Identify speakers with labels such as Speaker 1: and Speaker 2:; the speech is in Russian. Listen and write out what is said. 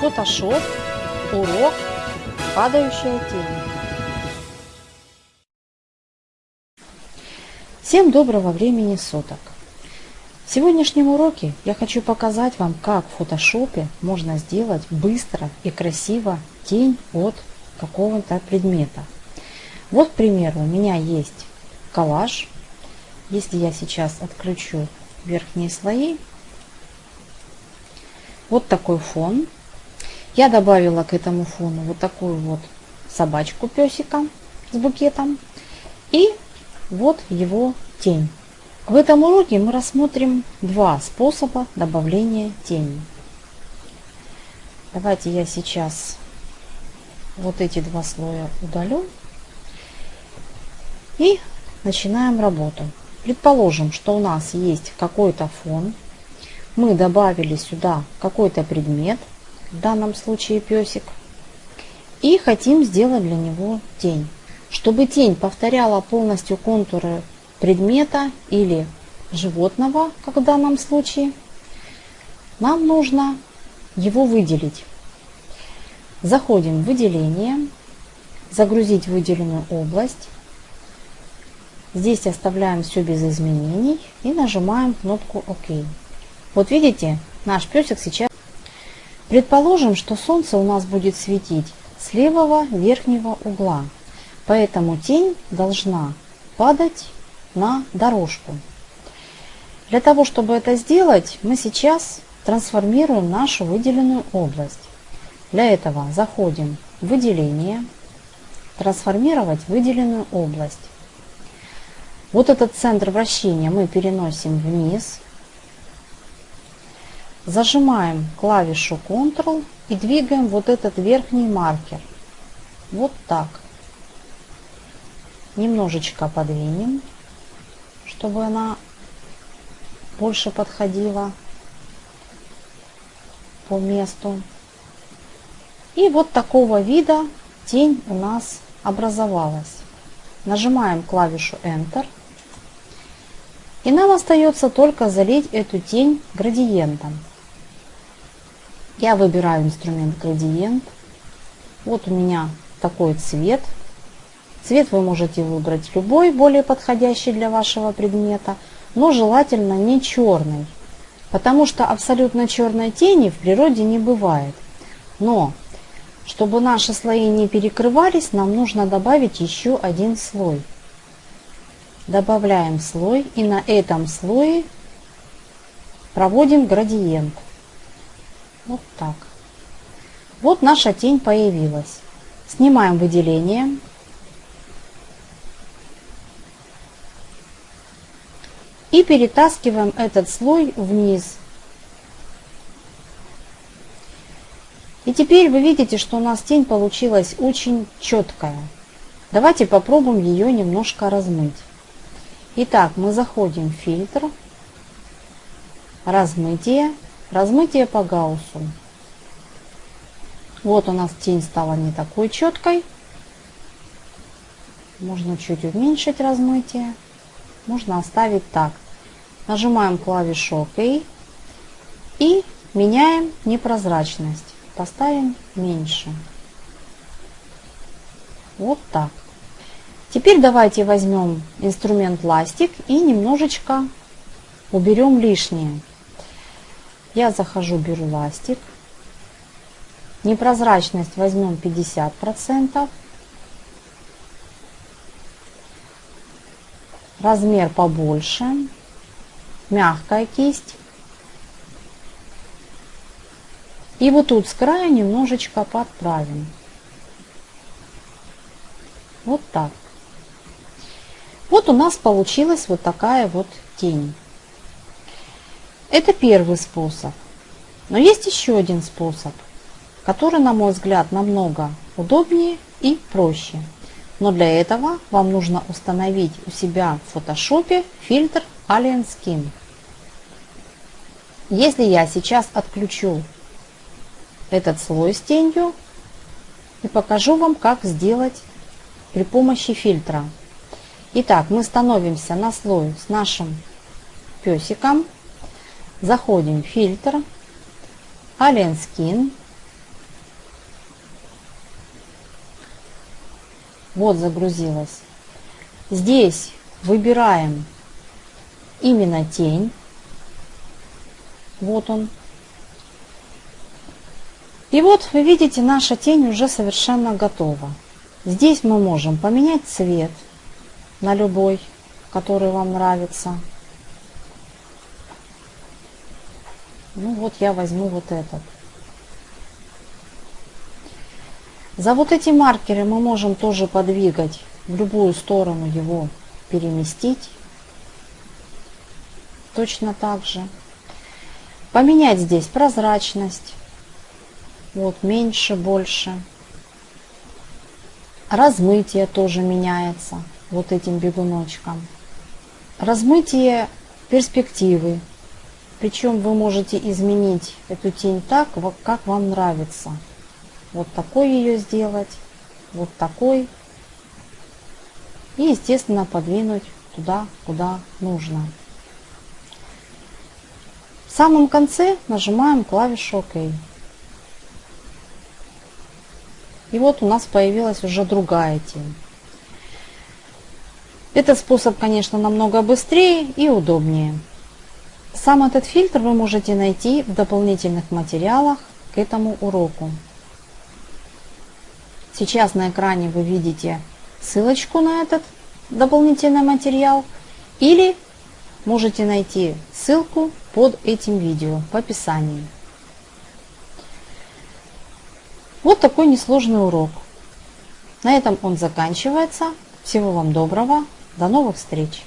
Speaker 1: Photoshop, урок, падающая тень. Всем доброго времени суток! В сегодняшнем уроке я хочу показать вам, как в фотошопе можно сделать быстро и красиво тень от какого-то предмета. Вот, к примеру, у меня есть коллаж. Если я сейчас отключу верхние слои, вот такой фон. Я добавила к этому фону вот такую вот собачку песика с букетом. И вот его тень. В этом уроке мы рассмотрим два способа добавления тени. Давайте я сейчас вот эти два слоя удалю. И начинаем работу. Предположим, что у нас есть какой-то фон. Мы добавили сюда какой-то предмет в данном случае песик, и хотим сделать для него тень. Чтобы тень повторяла полностью контуры предмета или животного, как в данном случае, нам нужно его выделить. Заходим в выделение, загрузить выделенную область. Здесь оставляем все без изменений и нажимаем кнопку ОК. Вот видите, наш песик сейчас Предположим, что солнце у нас будет светить с левого верхнего угла, поэтому тень должна падать на дорожку. Для того, чтобы это сделать, мы сейчас трансформируем нашу выделенную область. Для этого заходим в выделение, трансформировать выделенную область. Вот этот центр вращения мы переносим вниз, Зажимаем клавишу Ctrl и двигаем вот этот верхний маркер. Вот так. Немножечко подвинем, чтобы она больше подходила по месту. И вот такого вида тень у нас образовалась. Нажимаем клавишу Enter. И нам остается только залить эту тень градиентом. Я выбираю инструмент градиент. Вот у меня такой цвет. Цвет вы можете выбрать любой, более подходящий для вашего предмета, но желательно не черный, потому что абсолютно черной тени в природе не бывает. Но, чтобы наши слои не перекрывались, нам нужно добавить еще один слой. Добавляем слой и на этом слое проводим градиент. Вот так. Вот наша тень появилась. Снимаем выделение. И перетаскиваем этот слой вниз. И теперь вы видите, что у нас тень получилась очень четкая. Давайте попробуем ее немножко размыть. Итак, мы заходим в фильтр, размытие Размытие по гауссу. Вот у нас тень стала не такой четкой. Можно чуть уменьшить размытие. Можно оставить так. Нажимаем клавишу ОК и меняем непрозрачность. Поставим меньше. Вот так. Теперь давайте возьмем инструмент ластик и немножечко уберем лишнее. Я захожу, беру ластик. Непрозрачность возьмем 50%. Размер побольше. Мягкая кисть. И вот тут с края немножечко подправим. Вот так. Вот у нас получилась вот такая вот тень. Это первый способ. Но есть еще один способ, который, на мой взгляд, намного удобнее и проще. Но для этого вам нужно установить у себя в фотошопе фильтр Alien Skin. Если я сейчас отключу этот слой с тенью и покажу вам, как сделать при помощи фильтра. Итак, мы становимся на слой с нашим песиком Заходим в фильтр, Alien Skin. Вот загрузилась. Здесь выбираем именно тень. Вот он. И вот вы видите, наша тень уже совершенно готова. Здесь мы можем поменять цвет на любой, который вам нравится. Ну вот я возьму вот этот. За вот эти маркеры мы можем тоже подвигать в любую сторону его переместить. Точно так же. Поменять здесь прозрачность. Вот меньше, больше. Размытие тоже меняется вот этим бегуночком. Размытие перспективы. Причем вы можете изменить эту тень так, как вам нравится. Вот такой ее сделать, вот такой. И, естественно, подвинуть туда, куда нужно. В самом конце нажимаем клавишу ОК. И вот у нас появилась уже другая тень. Этот способ, конечно, намного быстрее и удобнее. Сам этот фильтр вы можете найти в дополнительных материалах к этому уроку. Сейчас на экране вы видите ссылочку на этот дополнительный материал или можете найти ссылку под этим видео в описании. Вот такой несложный урок. На этом он заканчивается. Всего вам доброго. До новых встреч!